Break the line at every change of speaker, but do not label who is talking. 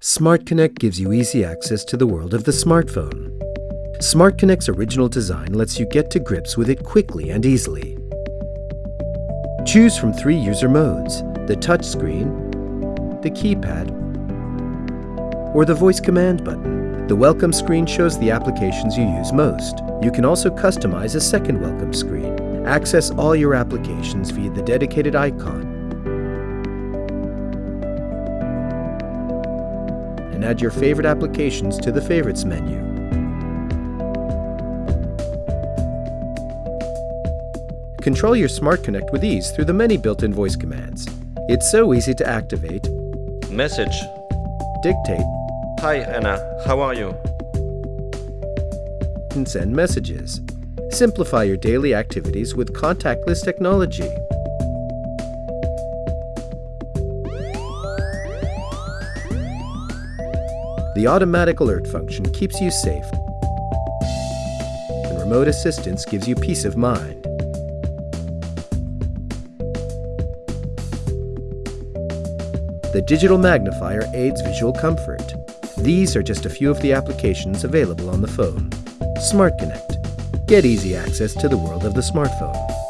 Smart Connect gives you easy access to the world of the smartphone. Smart Connect's original design lets you get to grips with it quickly and easily. Choose from three user modes, the touchscreen, the keypad, or the voice command button. The welcome screen shows the applications you use most. You can also customize a second welcome screen. Access all your applications via the dedicated icon and add your favorite applications to the Favorites menu. Control your Smart Connect with ease through the many built-in voice commands. It's so easy to activate,
Message.
dictate,
Hi Anna, how are you?
and send messages. Simplify your daily activities with contactless technology. The automatic alert function keeps you safe, and remote assistance gives you peace of mind. The digital magnifier aids visual comfort. These are just a few of the applications available on the phone. Smart Connect. Get easy access to the world of the smartphone.